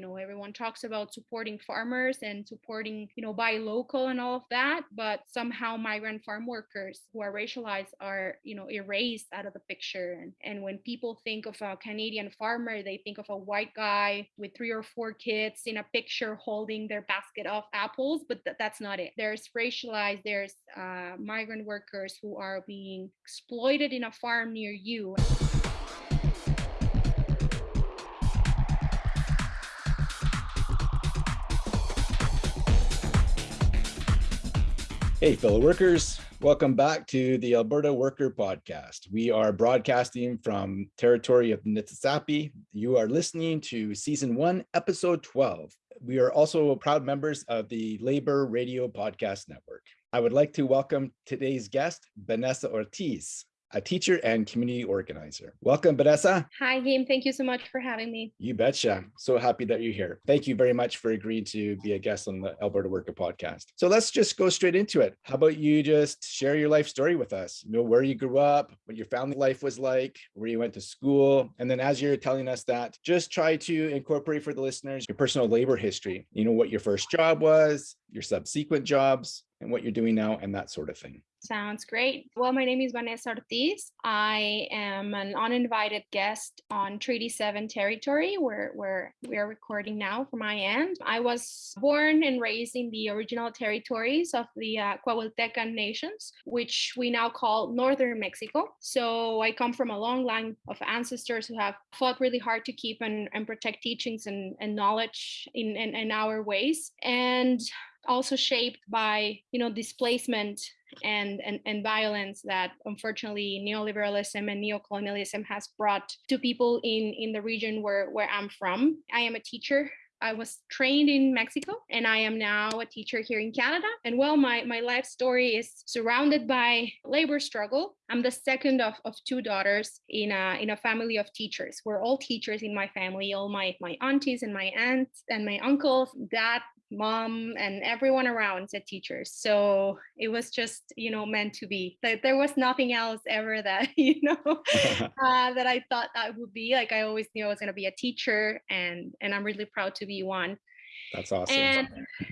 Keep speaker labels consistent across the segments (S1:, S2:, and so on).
S1: you know everyone talks about supporting farmers and supporting you know buy local and all of that but somehow migrant farm workers who are racialized are you know erased out of the picture. And, and when people think of a canadian farmer they think of a white guy with three or four kids in a picture holding their basket of apples but th- that's not it. There's racialized there's uh, migrant workers who are being exploited in a farm near you
S2: Hey, fellow workers, welcome back to the Alberta Worker Podcast. We are broadcasting from territory of Niitsitapi. You are listening to season one, episode 12. We are also proud members of the Labor Radio Podcast Network. I would like to welcome today's guest, Vanessa Ortiz a teacher and community organizer. Welcome, Vanessa.
S1: Hi, Game. Thank you so much for having me.
S2: You betcha. So happy that you're here. Thank you very much for agreeing to be a guest on the Alberta Worker podcast. So let's just go straight into it. How about you just share your life story with us? You know, where you grew up, what your family life was like, where you went to school. And then as you're telling us that, just try to incorporate for the listeners your personal labor history. You know, what your first job was, your subsequent jobs, and what you're doing now and that sort of thing.
S1: Sounds great. Well, my name is Vanessa Ortiz. I am an uninvited guest on Treaty 7 territory where, where we are recording now from my end. I was born and raised in the original territories of the uh, Coahuiltecan nations, which we now call Northern Mexico. So I come from a long line of ancestors who have fought really hard to keep and, and protect teachings and, and knowledge in, in, in our ways. And also shaped by you know displacement and, and, and violence that unfortunately neoliberalism and neocolonialism has brought to people in, in the region where, where I'm from. I am a teacher I was trained in Mexico and I am now a teacher here in Canada. And well, my, my life story is surrounded by labor struggle. I'm the second of, of two daughters in a, in a family of teachers. We're all teachers in my family, all my, my aunties and my aunts and my uncles, dad, mom and everyone around said teachers so it was just you know meant to be like there was nothing else ever that you know uh, that i thought that would be like i always knew i was going to be a teacher and and i'm really proud to be one
S2: that's awesome.
S1: And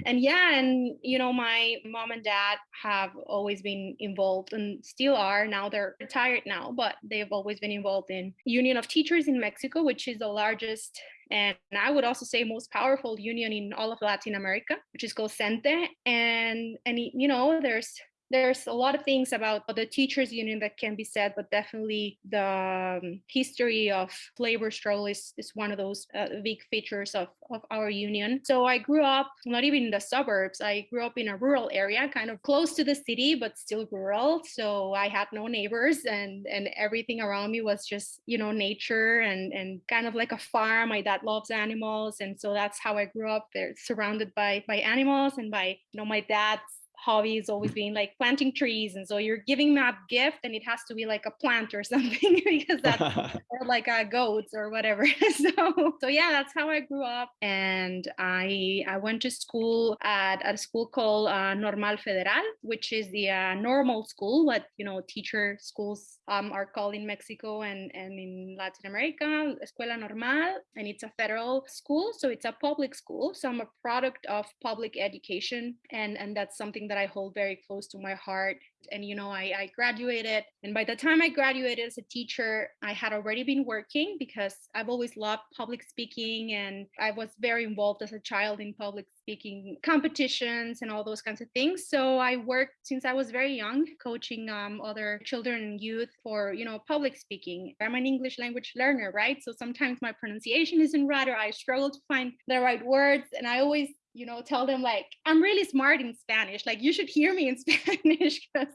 S1: and yeah, and you know, my mom and dad have always been involved and still are. Now they're retired now, but they've always been involved in Union of Teachers in Mexico, which is the largest and I would also say most powerful union in all of Latin America, which is called CENTE. And and you know, there's there's a lot of things about the teachers union that can be said but definitely the um, history of labor struggle is, is one of those uh, big features of, of our union. So i grew up not even in the suburbs i grew up in a rural area kind of close to the city but still rural. So i had no neighbors and and everything around me was just you know nature and and kind of like a farm. My dad loves animals and so that's how i grew up. There surrounded by by animals and by you know my dad's hobby has always been like planting trees and so you're giving me a gift and it has to be like a plant or something because that's or like a goats or whatever. So so yeah that's how i grew up and i i went to school at, at a school called uh, normal federal which is the uh, normal school what you know teacher schools um, are called in mexico and and in latin america escuela normal and it's a federal school so it's a public school so i'm a product of public education and and that's something that I hold very close to my heart. And, you know, I, I graduated. And by the time I graduated as a teacher, I had already been working because I've always loved public speaking. And I was very involved as a child in public speaking competitions and all those kinds of things. So I worked since I was very young, coaching um, other children and youth for, you know, public speaking. I'm an English language learner, right? So sometimes my pronunciation isn't right or I struggle to find the right words. And I always you know tell them like i'm really smart in spanish like you should hear me in spanish because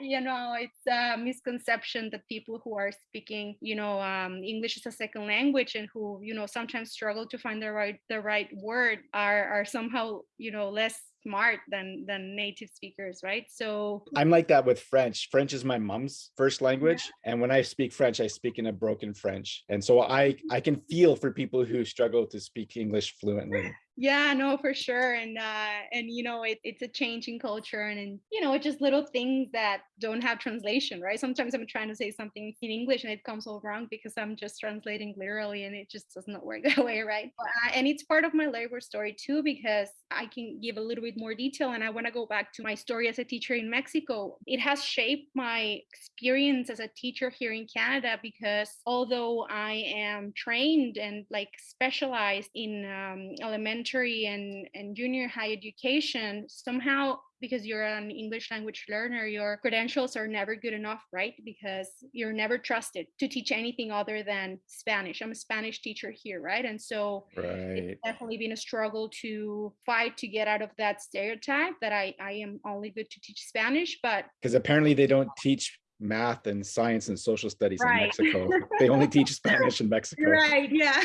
S1: you know it's a misconception that people who are speaking you know um, english as a second language and who you know sometimes struggle to find the right the right word are are somehow you know less smart than than native speakers, right? So
S2: I'm like that with French. French is my mom's first language, yeah. and when I speak French, I speak in a broken French, and so I I can feel for people who struggle to speak English fluently
S1: yeah no for sure and uh and you know it, it's a changing culture and, and you know it's just little things that don't have translation right? Sometimes i'm trying to say something in english and it comes all wrong because i'm just translating literally and it just does not work that way right? Uh, and it's part of my labor story too because i can give a little bit more detail and i want to go back to my story as a teacher in mexico. It has shaped my experience as a teacher here in canada because although i am trained and like specialized in um, elementary elementary and, and junior high education, somehow because you're an English language learner, your credentials are never good enough, right? Because you're never trusted to teach anything other than Spanish. I'm a Spanish teacher here, right? And so
S2: right.
S1: it's definitely been a struggle to fight to get out of that stereotype that I, I am only good to teach Spanish, but
S2: because apparently they don't teach math and science and social studies right. in Mexico. they only teach Spanish in Mexico.
S1: Right. Yeah.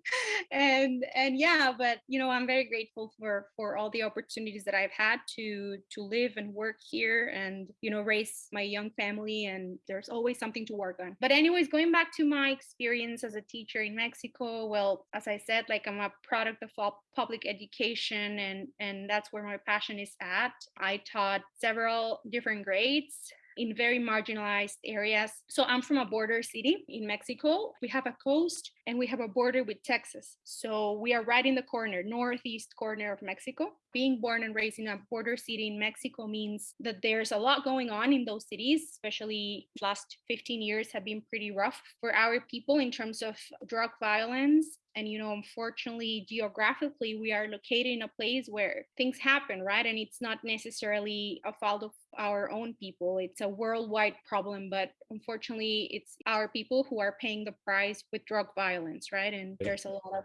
S1: and and yeah, but you know, I'm very grateful for for all the opportunities that I've had to to live and work here and you know raise my young family and there's always something to work on. But anyways, going back to my experience as a teacher in Mexico, well, as I said, like I'm a product of public education and and that's where my passion is at. I taught several different grades in very marginalized areas. So I'm from a border city in Mexico. We have a coast and we have a border with Texas. So we are right in the corner, northeast corner of Mexico. Being born and raised in a border city in Mexico means that there's a lot going on in those cities, especially last 15 years have been pretty rough for our people in terms of drug violence and you know unfortunately geographically we are located in a place where things happen right and it's not necessarily a fault of our own people it's a worldwide problem but unfortunately it's our people who are paying the price with drug violence right and there's a lot of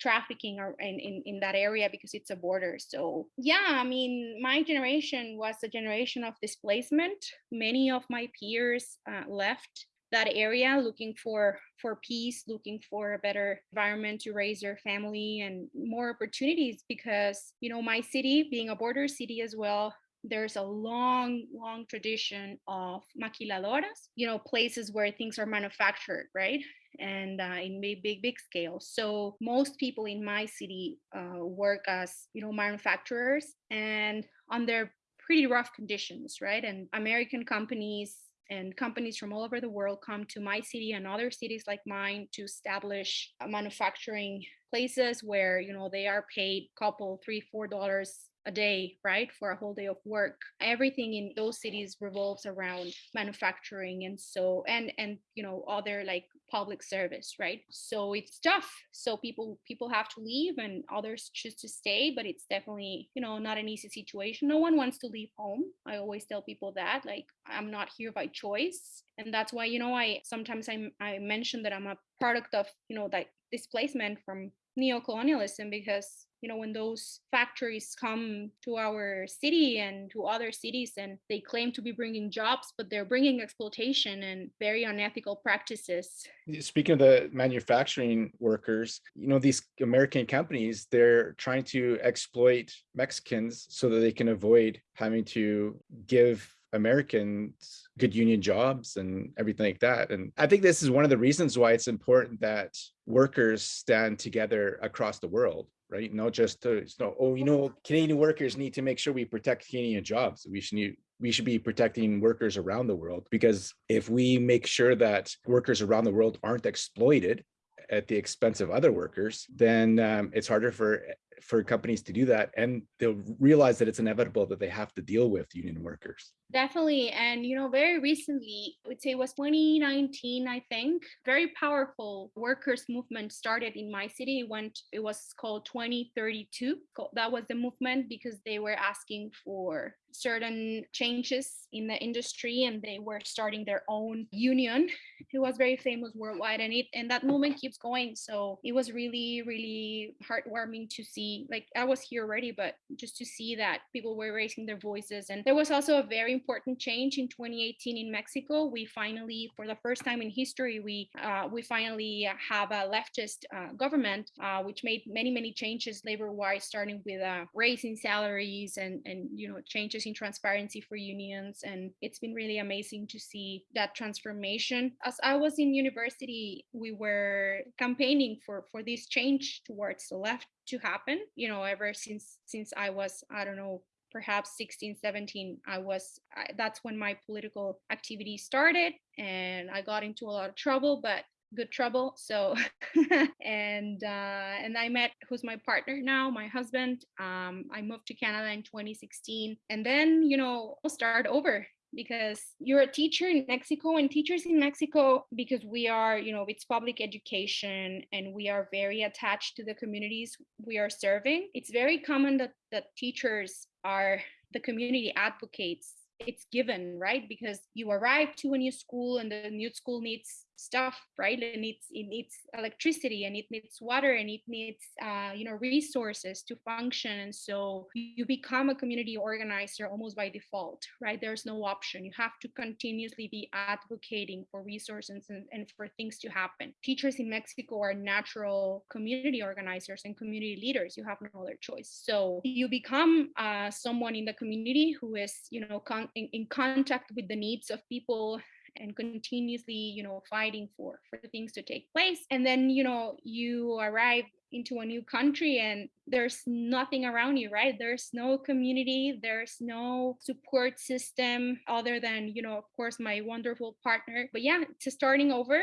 S1: trafficking in, in, in that area because it's a border. So, yeah, I mean, my generation was a generation of displacement. Many of my peers uh, left that area looking for for peace looking for a better environment to raise their family and more opportunities because you know my city being a border city as well there's a long long tradition of maquiladoras you know places where things are manufactured right? And uh, in big big big scale. So most people in my city uh, work as you know manufacturers and under pretty rough conditions right? And american companies and companies from all over the world come to my city and other cities like mine to establish manufacturing places where you know they are paid couple three four dollars a day, right, for a whole day of work. Everything in those cities revolves around manufacturing and so and and you know other like public service, right? So it's tough. So people people have to leave and others choose to stay, but it's definitely, you know, not an easy situation. No one wants to leave home. I always tell people that like I'm not here by choice. And that's why, you know, I sometimes I I mention that I'm a product of, you know, that displacement from neocolonialism because you know when those factories come to our city and to other cities and they claim to be bringing jobs but they're bringing exploitation and very unethical practices
S2: speaking of the manufacturing workers you know these american companies they're trying to exploit mexicans so that they can avoid having to give Americans good union jobs and everything like that. And I think this is one of the reasons why it's important that workers stand together across the world right? Not just to, no, oh, you know, Canadian workers need to make sure we protect Canadian jobs. We should need, we should be protecting workers around the world because if we make sure that workers around the world aren't exploited at the expense of other workers, then um, it's harder for for companies to do that and they'll realize that it's inevitable that they have to deal with union workers
S1: definitely and you know very recently i would say it was 2019 i think very powerful workers movement started in my city it went it was called 2032 that was the movement because they were asking for certain changes in the industry and they were starting their own union it was very famous worldwide and it and that movement keeps going so it was really really heartwarming to see like i was here already but just to see that people were raising their voices and there was also a very important change in 2018 in Mexico. We finally, for the first time in history, we uh, we finally have a leftist uh, government, uh, which made many many changes labor-wise, starting with uh, raising salaries and and you know changes in transparency for unions. And it's been really amazing to see that transformation. As I was in university, we were campaigning for for this change towards the left to happen you know ever since since i was i don't know perhaps 16 17 i was I, that's when my political activity started and i got into a lot of trouble but good trouble so and uh and i met who's my partner now my husband um i moved to canada in 2016 and then you know start over because you're a teacher in Mexico and teachers in Mexico because we are you know it's public education and we are very attached to the communities we are serving. It's very common that that teachers are the community advocates it's given right? Because you arrive to a new school and the new school needs stuff right? And needs it needs electricity and it needs water and it needs uh, you know resources to function. And so you become a community organizer almost by default right? There's no option. You have to continuously be advocating for resources and, and for things to happen. Teachers in mexico are natural community organizers and community leaders. You have no other choice. So you become uh, someone in the community who is you know con- in, in contact with the needs of people and continuously you know fighting for for things to take place and then you know you arrive into a new country and there's nothing around you right? There's no community there's no support system other than you know of course my wonderful partner. But yeah to starting over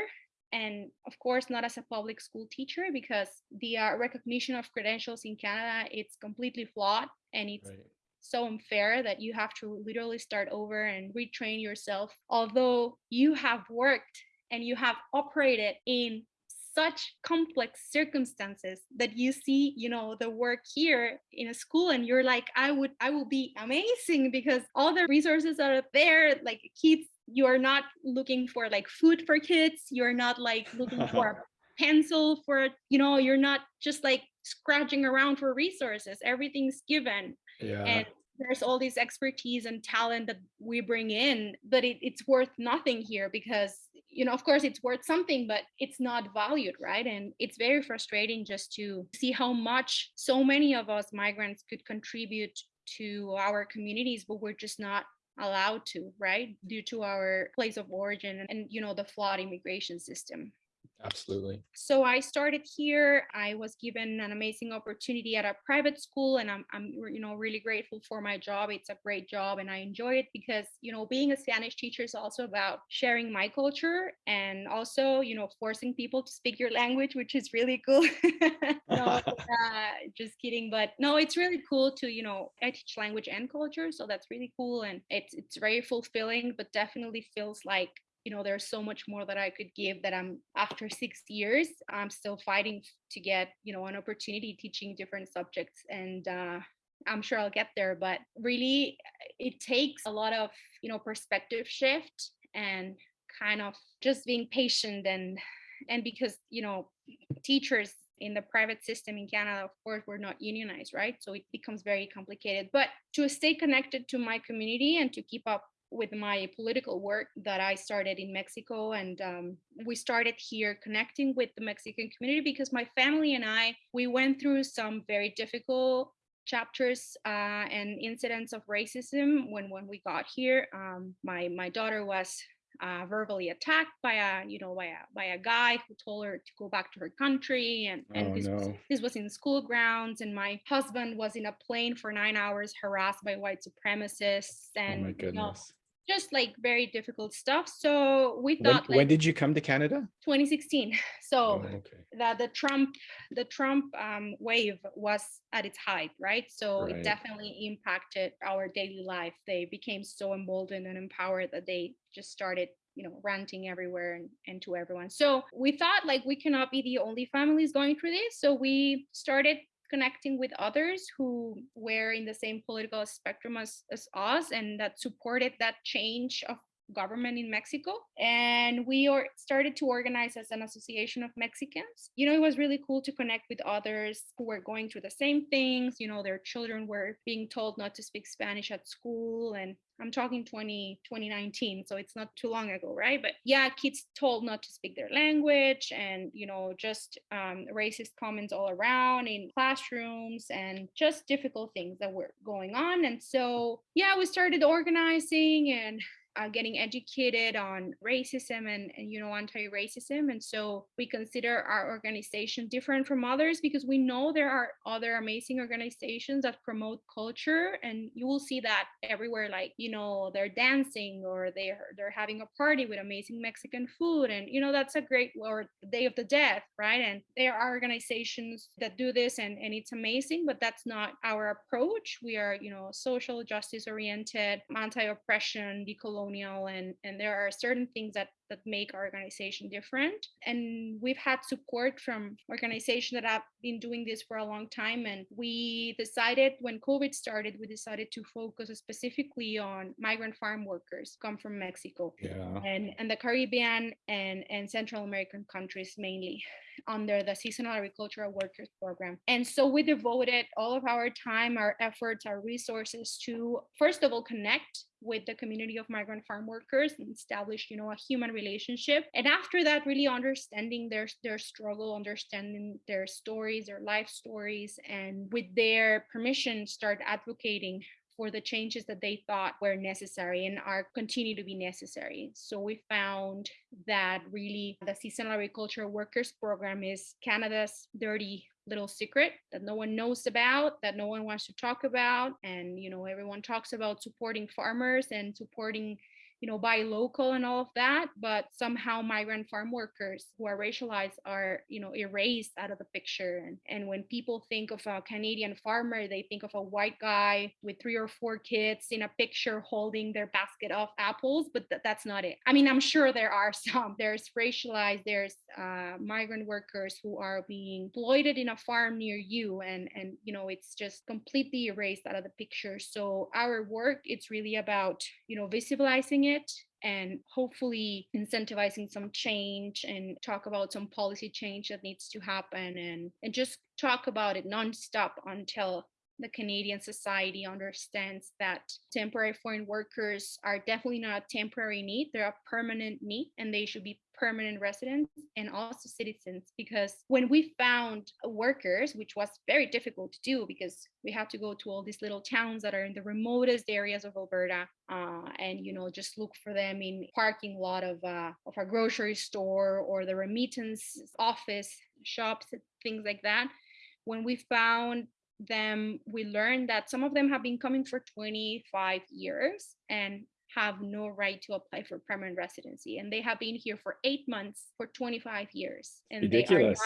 S1: and of course not as a public school teacher because the uh, recognition of credentials in canada it's completely flawed and it's right so unfair that you have to literally start over and retrain yourself. Although you have worked and you have operated in such complex circumstances that you see you know the work here in a school and you're like i would i will be amazing because all the resources are there like kids you are not looking for like food for kids. You're not like looking for a pencil for you know you're not just like scratching around for resources. Everything's given.
S2: Yeah.
S1: and there's all this expertise and talent that we bring in but it, it's worth nothing here because you know of course it's worth something but it's not valued right? And it's very frustrating just to see how much so many of us migrants could contribute to our communities but we're just not allowed to right? Due to our place of origin and, and you know the flawed immigration system
S2: Absolutely.
S1: So I started here. I was given an amazing opportunity at a private school, and I'm, I'm, you know, really grateful for my job. It's a great job, and I enjoy it because, you know, being a Spanish teacher is also about sharing my culture and also, you know, forcing people to speak your language, which is really cool. no, uh, just kidding, but no, it's really cool to, you know, I teach language and culture, so that's really cool, and it's it's very fulfilling, but definitely feels like you know there's so much more that i could give that i'm after six years i'm still fighting to get you know an opportunity teaching different subjects and uh, i'm sure i'll get there but really it takes a lot of you know perspective shift and kind of just being patient and and because you know teachers in the private system in Canada, of course, we're not unionized, right? So it becomes very complicated. But to stay connected to my community and to keep up with my political work that I started in Mexico. And um, we started here connecting with the Mexican community because my family and I, we went through some very difficult chapters uh, and incidents of racism when when we got here. Um, my my daughter was uh, verbally attacked by a you know by a by a guy who told her to go back to her country and, and
S2: oh,
S1: this,
S2: no.
S1: was, this was in school grounds and my husband was in a plane for nine hours harassed by white supremacists and
S2: oh my
S1: you know,
S2: goodness
S1: just like very difficult stuff. So we
S2: when,
S1: thought like
S2: when did you come to canada
S1: 2016. So
S2: oh, okay
S1: that the Trump the Trump um, wave was at its height, right? So
S2: Right.
S1: it definitely impacted our daily life. They became so emboldened and empowered that they just started you know ranting everywhere and, and to everyone so we thought like we cannot be the only families going through this so we started connecting with others who were in the same political spectrum as, as us and that supported that change of government in Mexico. And we started to organize as an association of Mexicans. You know, it was really cool to connect with others who were going through the same things. You know, their children were being told not to speak Spanish at school and I'm talking 20, 2019, so it's not too long ago, right? But yeah, kids told not to speak their language and, you know, just um, racist comments all around in classrooms and just difficult things that were going on. And so, yeah, we started organizing and uh, getting educated on racism and, and you know anti-racism. And so we consider our organization different from others because we know there are other amazing organizations that promote culture. And you will see that everywhere like you know they're dancing or they're they're having a party with amazing mexican food. And you know that's a great or day of the death right? And there are organizations that do this and and it's amazing but that's not our approach. We are you know social justice oriented anti-oppression decolonial colonial and and there are certain things that that make our organization different and we've had support from organizations that have been doing this for a long time and we decided when covid started we decided to focus specifically on migrant farm workers come from mexico
S2: yeah.
S1: and and the caribbean and and central american countries mainly under the seasonal agricultural workers program and so we devoted all of our time our efforts our resources to first of all connect with the community of migrant farm workers and establish you know a human relationship and after that really understanding their their struggle understanding their stories their life stories and with their permission start advocating for the changes that they thought were necessary and are continue to be necessary. So we found that really the seasonal agriculture workers program is Canada's dirty little secret that no one knows about that no one wants to talk about and you know everyone talks about supporting farmers and supporting you know, buy local and all of that, but somehow migrant farm workers who are racialized are, you know, erased out of the picture. And, and when people think of a Canadian farmer, they think of a white guy with three or four kids in a picture holding their basket of apples, but th- that's not it. I mean, I'm sure there are some. There's racialized, there's uh, migrant workers who are being exploited in a farm near you, and and you know, it's just completely erased out of the picture. So our work, it's really about you know visibilizing it and hopefully incentivizing some change and talk about some policy change that needs to happen and and just talk about it nonstop until the Canadian society understands that temporary foreign workers are definitely not a temporary need, they're a permanent need, and they should be permanent residents and also citizens. Because when we found workers, which was very difficult to do because we had to go to all these little towns that are in the remotest areas of Alberta, uh, and you know just look for them in parking lot of uh, of a grocery store or the remittance office shops, things like that. When we found them we learned that some of them have been coming for 25 years and have no right to apply for permanent residency. And they have been here for eight months for 25 years. And
S2: ridiculous.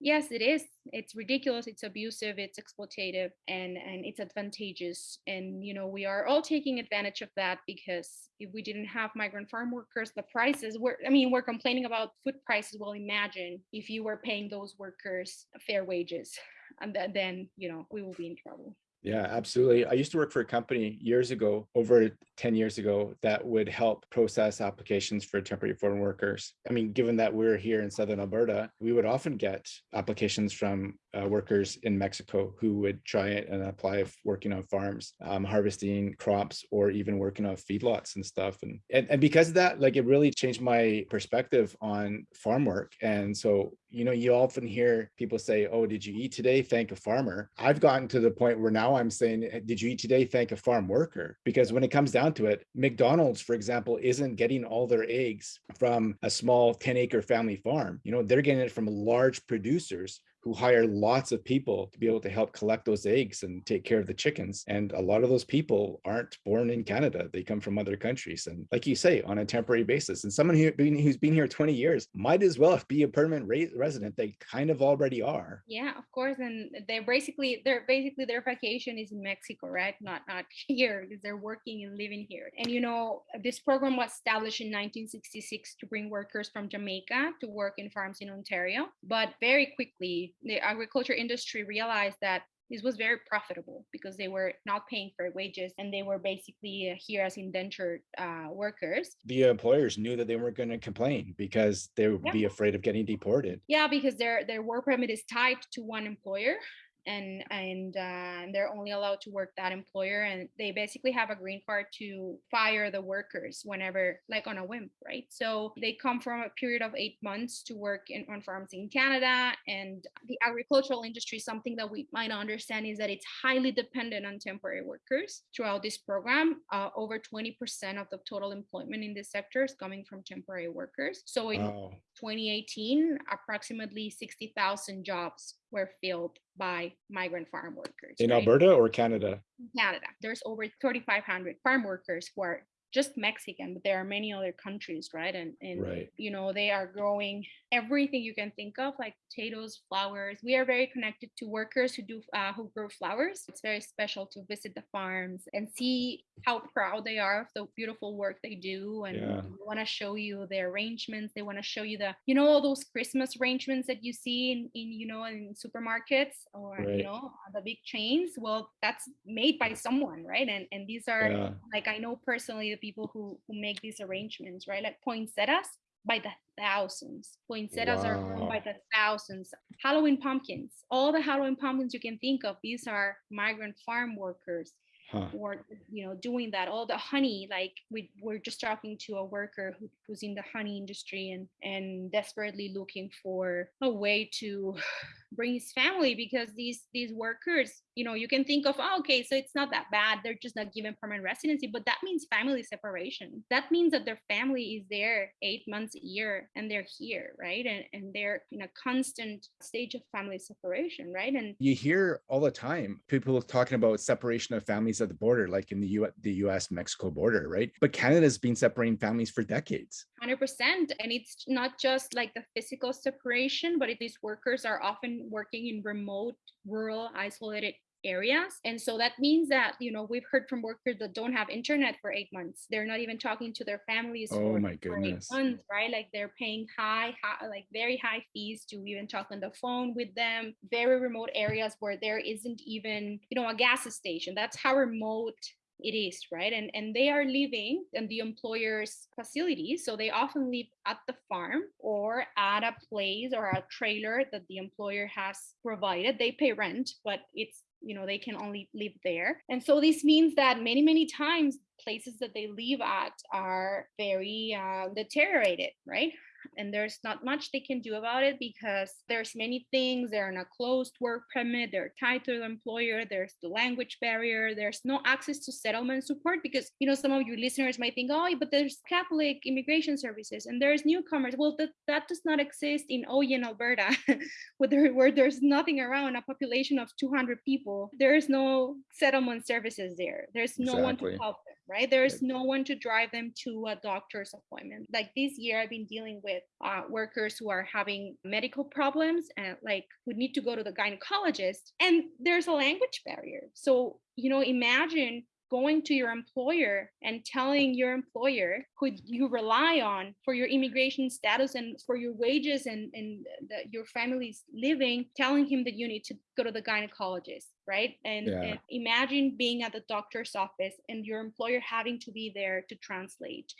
S1: yes it is. It's ridiculous. It's abusive. It's exploitative. And and it's advantageous. And you know we are all taking advantage of that because if we didn't have migrant farm workers the prices were i mean we're complaining about food prices. Well imagine if you were paying those workers fair wages and then you know we will be in trouble
S2: yeah, absolutely. I used to work for a company years ago, over 10 years ago, that would help process applications for temporary foreign workers. I mean, given that we're here in Southern Alberta, we would often get applications from uh, workers in Mexico who would try it and apply working on farms, um, harvesting crops, or even working on feedlots and stuff. And, and, and because of that, like it really changed my perspective on farm work. And so you know, you often hear people say, Oh, did you eat today? Thank a farmer. I've gotten to the point where now I'm saying, eh, Did you eat today? Thank a farm worker. Because when it comes down to it, McDonald's, for example, isn't getting all their eggs from a small 10 acre family farm. You know, they're getting it from large producers who hire lots of people to be able to help collect those eggs and take care of the chickens. And a lot of those people aren't born in Canada. They come from other countries. And like you say, on a temporary basis. And someone who, who's been here 20 years might as well be a permanent resident. They kind of already are.
S1: Yeah, of course. And they're basically, they're basically their vacation is in Mexico, right? Not, not here because they're working and living here. And, you know, this program was established in 1966 to bring workers from Jamaica to work in farms in Ontario. But very quickly, the agriculture industry realized that this was very profitable because they were not paying fair wages and they were basically here as indentured uh, workers.
S2: The employers knew that they weren't going to complain because they would yeah. be afraid of getting deported.
S1: Yeah, because their their work permit is tied to one employer and and uh, they're only allowed to work that employer and they basically have a green card to fire the workers whenever like on a whim right? So they come from a period of eight months to work in on farms in canada and the agricultural industry something that we might understand is that it's highly dependent on temporary workers throughout this program. Uh, over 20% of the total employment in this sector is coming from temporary workers. So in
S2: Wow.
S1: 2018 approximately 60000 jobs were filled by migrant farm workers
S2: In
S1: right?
S2: Alberta or Canada?
S1: Canada. There's over 3,500 farm workers who are just Mexican, but there are many other countries, right? And and
S2: Right.
S1: you know they are growing everything you can think of, like potatoes, flowers. We are very connected to workers who do uh, who grow flowers. It's very special to visit the farms and see how proud they are of the beautiful work they do, and
S2: Yeah.
S1: they want to show you their arrangements. They want to show you the you know all those Christmas arrangements that you see in, in you know in supermarkets or
S2: Right.
S1: you know the big chains. Well, that's made by someone, right? And and these are
S2: Yeah.
S1: like I know personally the people who who make these arrangements, right? Like poinsettias by the thousands. Poinsettias are grown by the thousands. Halloween pumpkins, all the Halloween pumpkins you can think of, these are migrant farm workers
S2: Huh.
S1: or you know doing that all the honey like we we're just talking to a worker who, who's in the honey industry and and desperately looking for a way to bring his family because these these workers you know you can think of oh, okay so it's not that bad they're just not given permanent residency but that means family separation that means that their family is there eight months a year and they're here right and, and they're in a constant stage of family separation right and
S2: You hear all the time people talking about separation of families at the border, like in the U the US Mexico border, right? But Canada's been separating families for decades.
S1: 100% and it's not just like the physical separation but these workers are often working in remote rural isolated areas. And so that means that you know we've heard from workers that don't have internet for eight months. They're not even talking to their families
S2: Oh
S1: for,
S2: my
S1: for eight
S2: goodness.
S1: months right? Like they're paying high, high like very high fees to even talk on the phone with them. Very remote areas where there isn't even you know a gas station. That's how remote it is right? And and they are living in the employer's facility. So they often live at the farm or at a place or a trailer that the employer has provided. They pay rent but it's you know they can only live there. And so this means that many many times places that they live at are very uh, deteriorated right and there's not much they can do about it because there's many things they're on a closed work permit they're tied to the employer there's the language barrier there's no access to settlement support because you know some of your listeners might think oh but there's catholic immigration services and there's newcomers. Well that, that does not exist in oyen alberta where, there, where there's nothing around a population of 200 people. There is no settlement services there. There's no one to help them right? There's no one to drive them to a doctor's appointment. Like this year i've been dealing with uh, workers who are having medical problems and like who need to go to the gynecologist and there's a language barrier. So you know imagine going to your employer and telling your employer who you rely on for your immigration status and for your wages and, and the, your family's living telling him that you need to go to the gynecologist right? And,
S2: Yeah.
S1: and imagine being at the doctor's office and your employer having to be there to translate.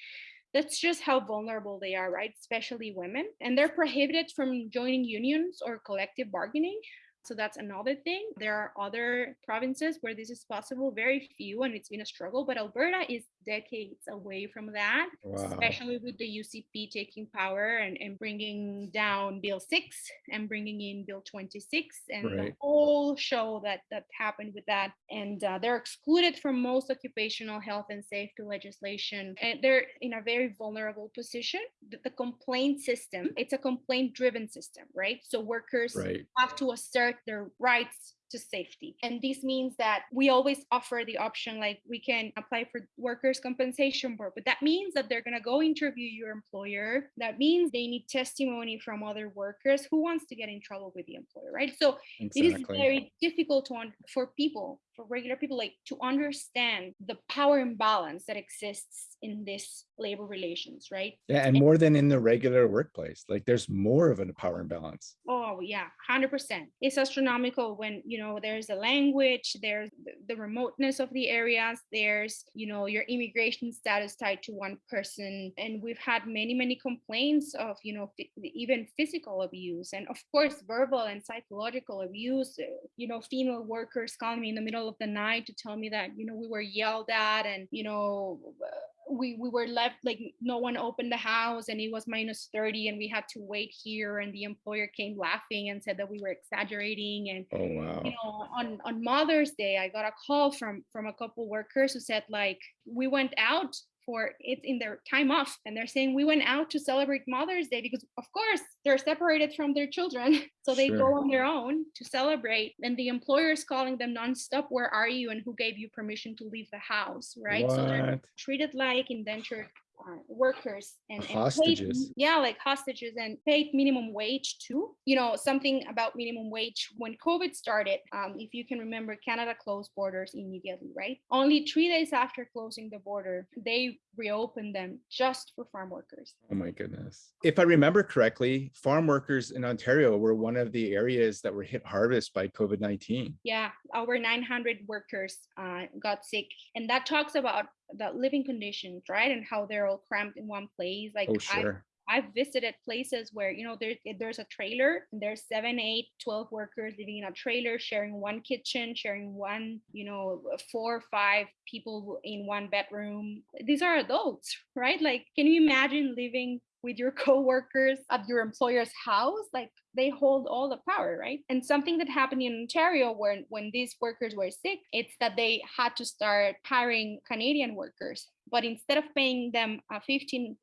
S1: That's just how vulnerable they are right? Especially women. And they're prohibited from joining unions or collective bargaining so that's another thing. There are other provinces where this is possible, very few, and it's been a struggle. But Alberta is decades away from that,
S2: Wow.
S1: especially with the UCP taking power and, and bringing down Bill 6 and bringing in Bill 26 and the whole show that, that happened with that. And uh, they're excluded from most occupational health and safety legislation. And they're in a very vulnerable position. The, the complaint system, it's a complaint driven system, right? So workers
S2: Right.
S1: have to assert their rights to safety. And this means that we always offer the option like we can apply for workers' compensation board, but that means that they're going to go interview your employer. That means they need testimony from other workers who wants to get in trouble with the employer, right? So it is very difficult to for people, for regular people, like to understand the power imbalance that exists in this labor relations, right?
S2: Yeah, and more than in the regular workplace. Like there's more of a power imbalance.
S1: Oh yeah, hundred percent. It's astronomical when you know there's a language there's the remoteness of the areas there's you know your immigration status tied to one person and we've had many many complaints of you know even physical abuse and of course verbal and psychological abuse you know female workers calling me in the middle of the night to tell me that you know we were yelled at and you know we we were left like no one opened the house and it was minus 30 and we had to wait here and the employer came laughing and said that we were exaggerating and
S2: oh wow.
S1: you know on on mother's day i got a call from from a couple workers who said like we went out for it in their time off and they're saying we went out to celebrate mother's day because of course they're separated from their children so they sure. go on their own to celebrate and the employer is calling them nonstop where are you and who gave you permission to leave the house right
S2: what?
S1: so they're treated like indentured uh, workers and,
S2: hostages.
S1: And paid, yeah, like hostages and paid minimum wage too. You know, something about minimum wage when COVID started. Um, if you can remember, Canada closed borders immediately, right? Only three days after closing the border, they reopened them just for farm workers.
S2: Oh my goodness. If I remember correctly, farm workers in Ontario were one of the areas that were hit hardest by COVID 19.
S1: Yeah, over 900 workers uh, got sick. And that talks about the living conditions, right? And how they're all cramped in one place. Like,
S2: oh, sure.
S1: I, I've visited places where, you know, there, eh, there's a trailer and there's seven, eight, 12 workers living in a trailer, sharing one kitchen, sharing one, you know, uh, four or five people in one bedroom. These are adults, right? Like, can you imagine living with your coworkers at your employer's house? Like, they hold all the power, right? And something that happened in Ontario when when these workers were sick, it's that they had to start hiring Canadian workers. But instead of paying them uh, $15,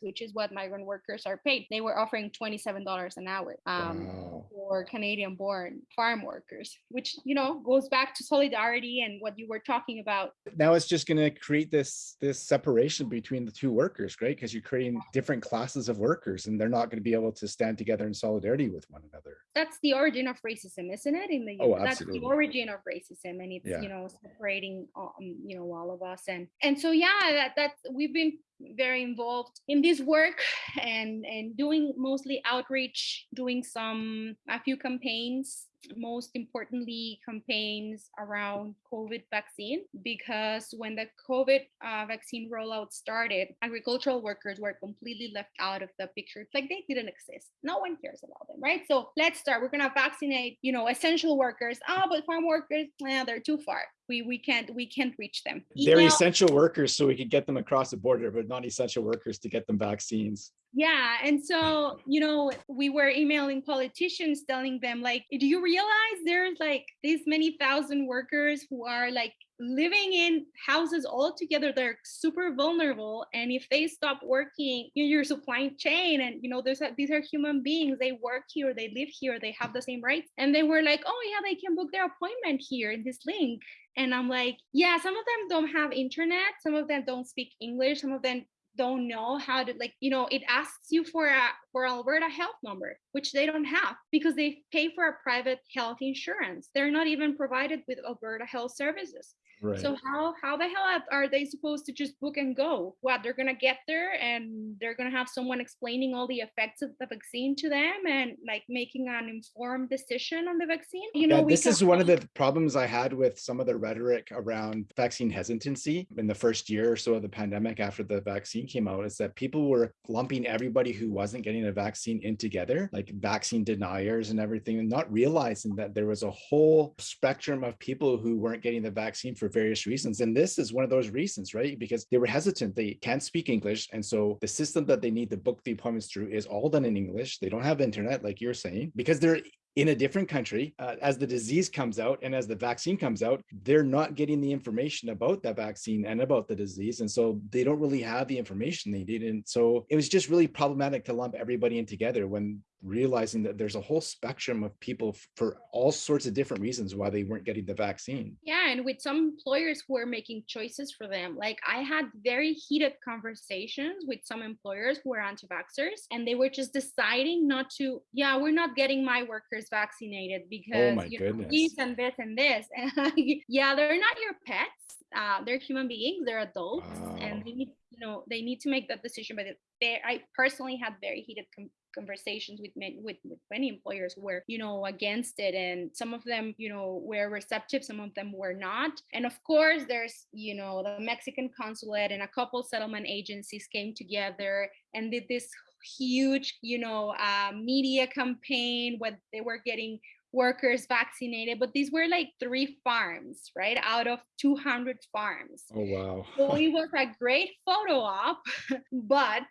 S1: which is what migrant workers are paid, they were offering $27 an hour um, wow. for Canadian born farm workers, which, you know, goes back to solidarity and what you were talking about.
S2: Now it's just going to create this, this separation between the two workers, right? Because you're creating different classes of workers and they're not going to be able to stand together in solidarity with one another.
S1: That's the origin of racism, isn't it? In the
S2: oh,
S1: that's the origin of racism, and it's
S2: yeah.
S1: you know separating um, you know all of us, and and so yeah, that that's we've been very involved in this work and and doing mostly outreach doing some a few campaigns most importantly campaigns around covid vaccine because when the covid uh, vaccine rollout started agricultural workers were completely left out of the picture. It's like they didn't exist. No one cares about them right? So let's start. We're going to vaccinate you know essential workers. Ah oh, but farm workers yeah they're too far we we can't we can't reach them.
S2: They're essential workers so we could get them across the border but non-essential workers to get them vaccines.
S1: Yeah and so you know we were emailing politicians telling them like do you realize there's like these many thousand workers who are like living in houses all together they're super vulnerable and if they stop working in your supply chain and you know there's a, these are human beings they work here they live here they have the same rights. And they were like oh yeah they can book their appointment here in this link. And i'm like yeah some of them don't have internet some of them don't speak english some of them don't know how to like you know it asks you for a for alberta health number which they don't have because they pay for a private health insurance. They're not even provided with alberta health services
S2: Right.
S1: So how how the hell are they supposed to just book and go? What they're gonna get there and they're gonna have someone explaining all the effects of the vaccine to them and like making an informed decision on the vaccine.
S2: You know, yeah, this is one of the problems I had with some of the rhetoric around vaccine hesitancy in the first year or so of the pandemic after the vaccine came out. Is that people were lumping everybody who wasn't getting a vaccine in together, like vaccine deniers and everything, and not realizing that there was a whole spectrum of people who weren't getting the vaccine for for various reasons. And this is one of those reasons, right? Because they were hesitant. They can't speak English. And so the system that they need to book the appointments through is all done in English. They don't have internet, like you're saying, because they're in a different country uh, as the disease comes out and as the vaccine comes out they're not getting the information about that vaccine and about the disease and so they don't really have the information they need and so it was just really problematic to lump everybody in together when realizing that there's a whole spectrum of people for all sorts of different reasons why they weren't getting the vaccine.
S1: Yeah, and with some employers who are making choices for them. Like I had very heated conversations with some employers who are anti-vaxxers and they were just deciding not to, yeah, we're not getting my workers vaccinated oh because
S2: oh you know,
S1: this and this and this. And yeah, they're not your pets. Uh, they're human beings, they're adults, wow. and they need, you know, they need to make that decision. But they, I personally had very heated com- conversations with many, with, with many employers were, you know, against it. And some of them, you know, were receptive, some of them were not. And of course, there's, you know, the Mexican consulate and a couple settlement agencies came together and did this huge, you know, uh, media campaign where they were getting workers vaccinated, but these were like three farms, right? Out of 200 farms.
S2: Oh, wow.
S1: so it was a great photo op, but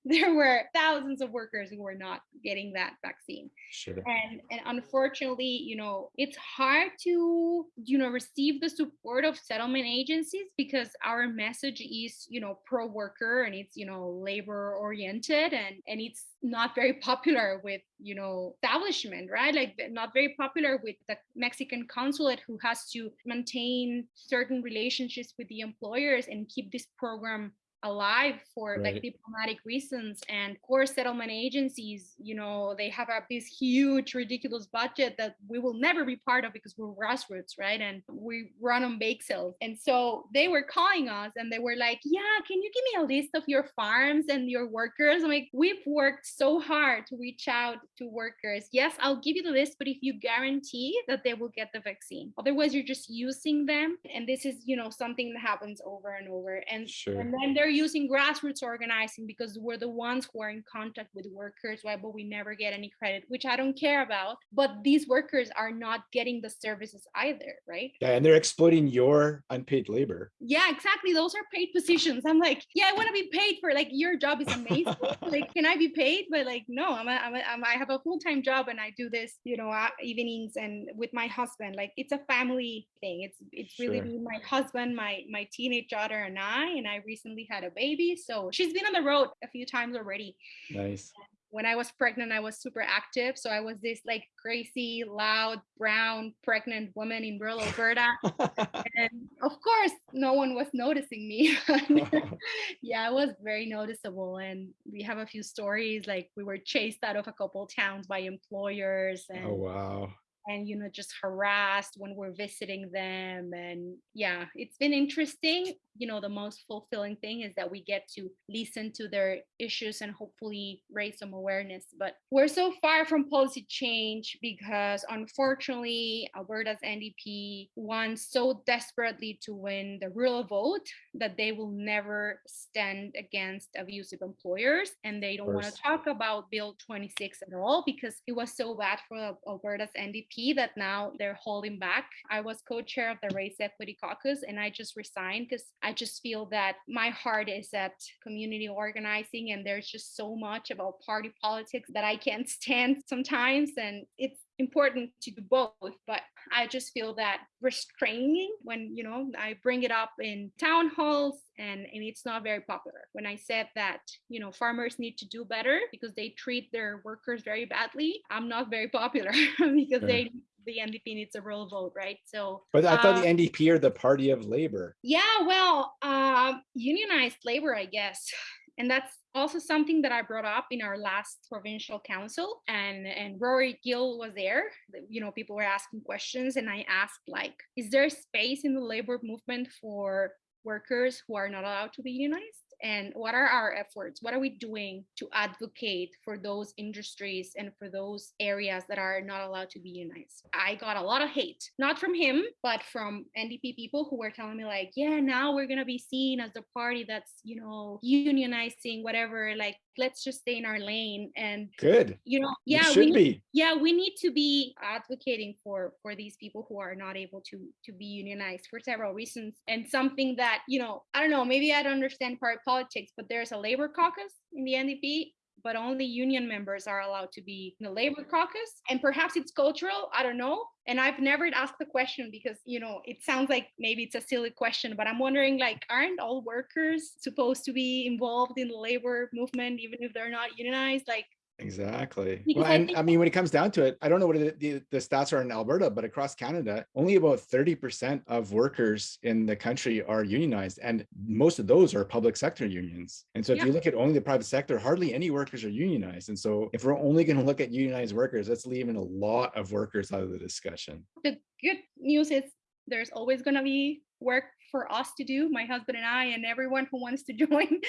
S1: there were thousands of workers who were not getting that vaccine.
S2: Sure.
S1: And and unfortunately, you know, it's hard to, you know, receive the support of settlement agencies because our message is, you know, pro worker and it's, you know, labor oriented and and it's not very popular with, you know, establishment, right? Like not very popular with the Mexican consulate who has to maintain certain relationships with the employers and keep this program alive for
S2: Right.
S1: like diplomatic reasons and core settlement agencies you know they have a, this huge ridiculous budget that we will never be part of because we're grassroots right? And we run on bake sales. And so they were calling us and they were like yeah can you give me a list of your farms and your workers? I'm like we've worked so hard to reach out to workers. Yes i'll give you the list but if you guarantee that they will get the vaccine. Otherwise you're just using them. And this is you know something that happens over and over. And
S2: Sure.
S1: and then they're using grassroots organizing because we're the ones who are in contact with workers, right? But we never get any credit, which I don't care about. But these workers are not getting the services either, right?
S2: Yeah, and they're exploiting your unpaid labor.
S1: Yeah, exactly. Those are paid positions. I'm like, yeah, I want to be paid for like your job is amazing. like, can I be paid? But like, no, I'm a, I'm a, I'm, I have a full time job and I do this, you know, uh, evenings and with my husband. Like, it's a family thing. It's it's really
S2: Sure.
S1: my husband, my my teenage daughter, and I. And I recently had a baby, so she's been on the road a few times already
S2: Nice.
S1: when I was pregnant, I was super active. So I was this like crazy, loud, brown, pregnant woman in rural Alberta. and of course, no one was noticing me. yeah, I was very noticeable. And we have a few stories like we were chased out of a couple towns by employers oh, and
S2: oh, wow.
S1: And you know just harassed when we're visiting them and yeah it's been interesting. You know the most fulfilling thing is that we get to listen to their issues and hopefully raise some awareness but we're so far from policy change because unfortunately alberta's ndp wants so desperately to win the rural vote that they will never stand against abusive employers and they don't want to talk about bill 26 at all because it was so bad for alberta's ndp that now they're holding back. I was co-chair of the race equity caucus and i just resigned because i just feel that my heart is at community organizing and there's just so much about party politics that i can't stand sometimes and it's important to do both but i just feel that restraining when you know i bring it up in town halls and and it's not very popular when i said that you know farmers need to do better because they treat their workers very badly i'm not very popular because
S2: Sure.
S1: they the ndp needs a real vote right so
S2: But I thought
S1: uh,
S2: the NDP are the party of labor.
S1: yeah, well, um, unionized labor, I guess. And that's also something that I brought up in our last provincial council. And and Rory Gill was there. You know, people were asking questions, and I asked, like, is there space in the labor movement for workers who are not allowed to be unionized? And what are our efforts? What are we doing to advocate for those industries and for those areas that are not allowed to be unionized? I got a lot of hate, not from him, but from NDP people who were telling me, like, yeah, now we're going to be seen as the party that's, you know, unionizing, whatever. Like, let's just stay in our lane. And,
S2: Good.
S1: you know, yeah, we
S2: should
S1: need,
S2: be.
S1: yeah we need to be advocating for for these people who are not able to to be unionized for several reasons and something that you know i don't know maybe i don't understand party politics but there's a labor caucus in the ndp but only union members are allowed to be in the labor caucus. And perhaps it's cultural i don't know. And i've never asked the question because you know it sounds like maybe it's a silly question but i'm wondering like aren't all workers supposed to be involved in the labor movement even if they're not unionized? Like
S2: Exactly.
S1: Because
S2: Well,
S1: I
S2: and I mean, when it comes down to it, I don't know what the, the, the stats are in Alberta, but across Canada, only about 30% of workers in the country are unionized. And most of those are public sector unions. And so if
S1: Yeah.
S2: you look at only the private sector, hardly any workers are unionized. And so if we're only going to look at unionized workers, that's leaving a lot of workers out of the discussion.
S1: the good news is there's always going to be work for us to do my husband and i and everyone who wants to join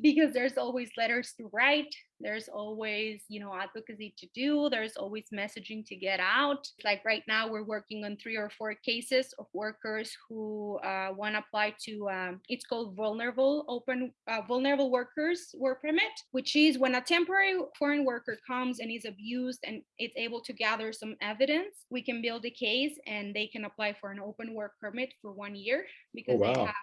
S1: because there's always letters to write there's always you know advocacy to do there's always messaging to get out. Like right now we're working on three or four cases of workers who uh, want to apply to um, it's called vulnerable open uh, vulnerable workers work permit which is when a temporary foreign worker comes and is abused and it's able to gather some evidence we can build a case and they can apply for an open work permit for one year
S2: Oh,
S1: because they have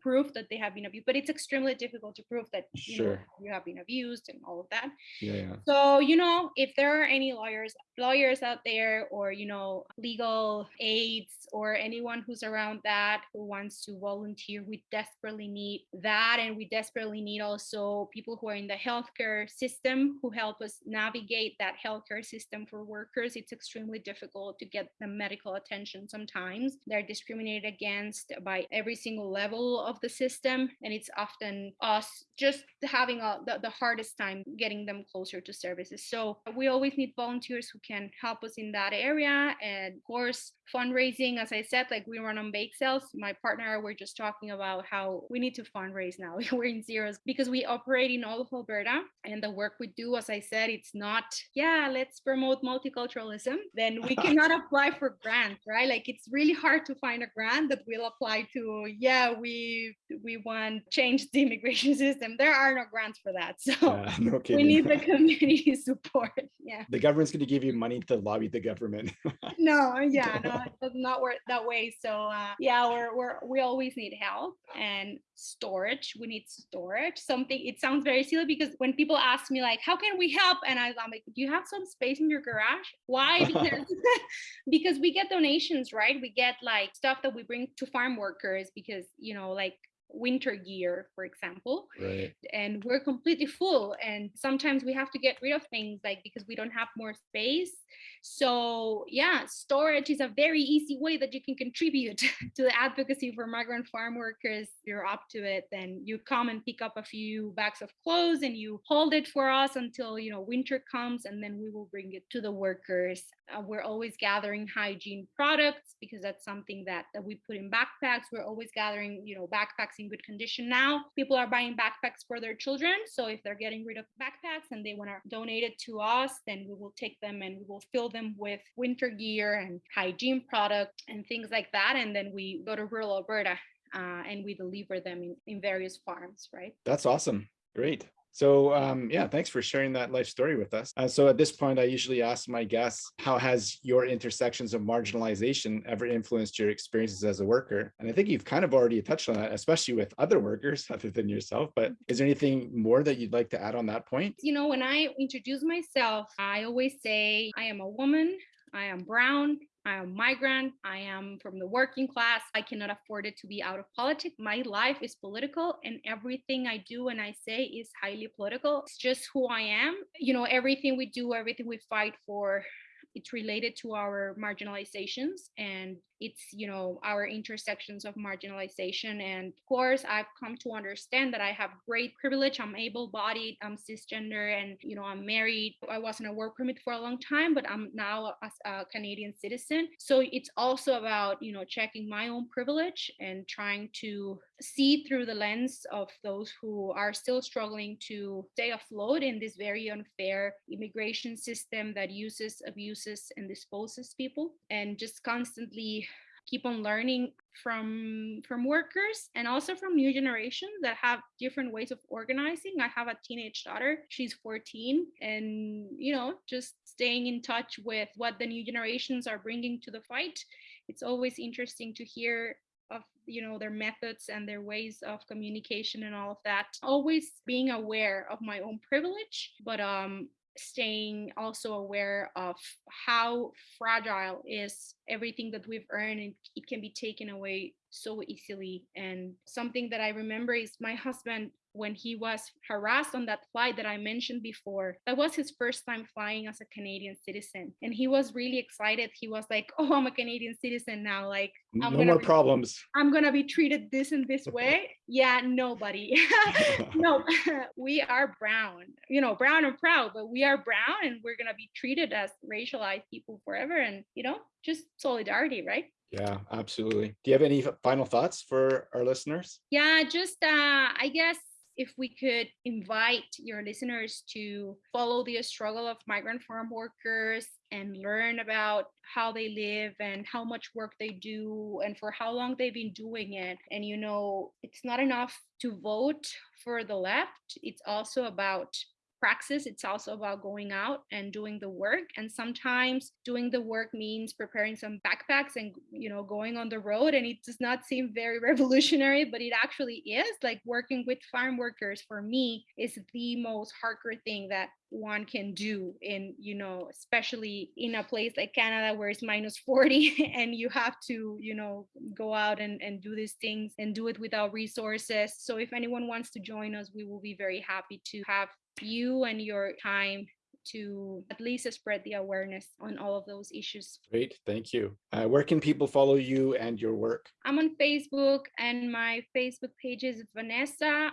S1: proof that they have been abused but it's extremely difficult to prove that you know you have been abused and all of that
S2: Yeah, yeah.
S1: so, you know, if there are any lawyers, lawyers out there or, you know, legal aides or anyone who's around that who wants to volunteer, we desperately need that. And we desperately need also people who are in the healthcare system who help us navigate that healthcare system for workers. It's extremely difficult to get the medical attention sometimes. They're discriminated against by every single level of the system. And it's often us just having a, the, the hardest time getting them closer to services. So we always need volunteers who can help us in that area. And of course, fundraising, as I said, like we run on bake sales. My partner, we're just talking about how we need to fundraise now. we're in zeros because we operate in all of Alberta. And the work we do, as I said, it's not, yeah, let's promote multiculturalism. Then we cannot apply for grants, right? Like it's really hard to find a grant that will apply to, yeah, we we want change the immigration system. There are no grants for that. So
S2: Yeah, no
S1: we need the community support. Yeah.
S2: the government's going to give you money to lobby the government.
S1: No, yeah, no, it does not work that way. So uh, yeah, we're we're we always need help and storage. We need storage. Something it sounds very silly because when people ask me like, how can we help? And I, I'm like, do you have some space in your garage? Why? Because because we get donations, right? We get like stuff that we bring to farm workers because you know, like winter gear, for example
S2: right.
S1: and we're completely full and sometimes we have to get rid of things like because we don't have more space. So yeah storage is a very easy way that you can contribute to the advocacy for migrant farm workers. If you're up to it then you come and pick up a few bags of clothes and you hold it for us until you know winter comes and then we will bring it to the workers. Uh, we're always gathering hygiene products because that's something that, that we put in backpacks. We're always gathering you know backpacks in good condition now people are buying backpacks for their children so if they're getting rid of backpacks and they want to donate it to us then we will take them and we will fill them with winter gear and hygiene products and things like that and then we go to rural alberta uh, and we deliver them in, in various farms right
S2: That's awesome. Great. So um, yeah, thanks for sharing that life story with us. Uh, so at this point, I usually ask my guests, how has your intersections of marginalization ever influenced your experiences as a worker? And I think you've kind of already touched on that, especially with other workers other than yourself. But is there anything more that you'd like to add on that point?
S1: you know when i introduce myself i always say i am a woman i am brown I am a migrant. I am from the working class. I cannot afford it to be out of politics. My life is political, and everything I do and I say is highly political. It's just who I am. You know, everything we do, everything we fight for, it's related to our marginalizations and it's you know our intersections of marginalization. And of course i've come to understand that i have great privilege. I'm able-bodied i'm cisgender and you know i'm married. I was on a work permit for a long time but i'm now a, a canadian citizen. So it's also about you know checking my own privilege and trying to see through the lens of those who are still struggling to stay afloat in this very unfair immigration system that uses abuses and disposes people and just constantly keep on learning from from workers and also from new generations that have different ways of organizing. I have a teenage daughter. She's 14 and you know just staying in touch with what the new generations are bringing to the fight. It's always interesting to hear of you know their methods and their ways of communication and all of that. Always being aware of my own privilege but um staying also aware of how fragile is everything that we've earned and it can be taken away so easily. And something that i remember is my husband when he was harassed on that flight that I mentioned before. That was his first time flying as a Canadian citizen. And he was really excited. He was like, Oh, I'm a Canadian citizen now. Like, I'm
S2: no
S1: gonna
S2: more
S1: be-
S2: problems.
S1: I'm gonna be treated this and this way. Yeah, nobody. no, we are brown, you know, brown and proud, but we are brown and we're gonna be treated as racialized people forever. And you know, just solidarity, right?
S2: Yeah, absolutely. Do you have any final thoughts for our listeners?
S1: Yeah, just uh, I guess if we could invite your listeners to follow the struggle of migrant farm workers and learn about how they live and how much work they do and for how long they've been doing it. And, you know, it's not enough to vote for the left, it's also about praxis it's also about going out and doing the work and sometimes doing the work means preparing some backpacks and you know going on the road and it does not seem very revolutionary but it actually is like working with farm workers for me is the most hardcore thing that one can do in you know especially in a place like canada where it's minus 40 and you have to you know go out and, and do these things and do it without resources. So if anyone wants to join us we will be very happy to have you and your time to at least spread the awareness on all of those issues.
S2: Great, thank you. Uh, where can people follow you and your work?
S1: I'm on Facebook, and my Facebook page is Vanessa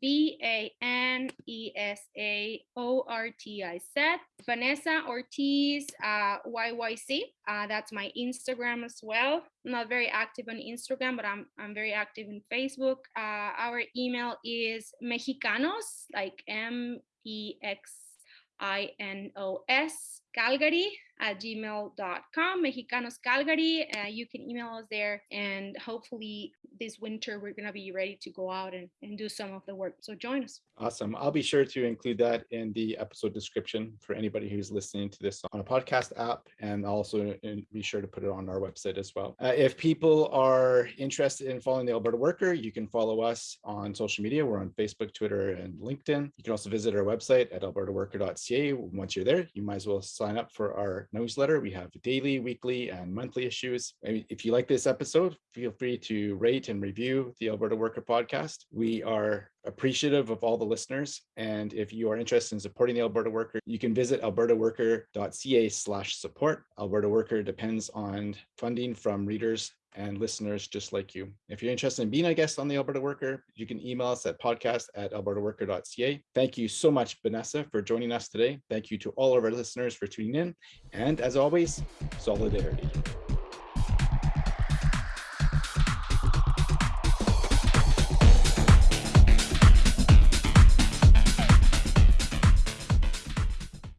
S1: V A N E S A O R T I Z. Vanessa Ortiz uh, YYC. Uh, that's my Instagram as well. I'm not very active on Instagram, but I'm I'm very active in Facebook. Uh, our email is Mexicanos, like M E X I N O S Calgary at gmail.com, Mexicanos Calgary. Uh, you can email us there, and hopefully, this winter we're going to be ready to go out and, and do some of the work. So join us.
S2: Awesome. I'll be sure to include that in the episode description for anybody who's listening to this on a podcast app, and also be sure to put it on our website as well. Uh, if people are interested in following the Alberta Worker, you can follow us on social media. We're on Facebook, Twitter, and LinkedIn. You can also visit our website at albertaworker.ca. Once you're there, you might as well sign up for our newsletter. We have daily, weekly, and monthly issues. If you like this episode, feel free to rate and review the Alberta Worker podcast. We are appreciative of all the listeners. And if you are interested in supporting the Alberta Worker, you can visit albertaworker.ca slash support. Alberta Worker depends on funding from readers and listeners just like you. If you're interested in being a guest on the Alberta Worker, you can email us at podcast at albertaworker.ca. Thank you so much, Vanessa, for joining us today. Thank you to all of our listeners for tuning in. And as always, solidarity.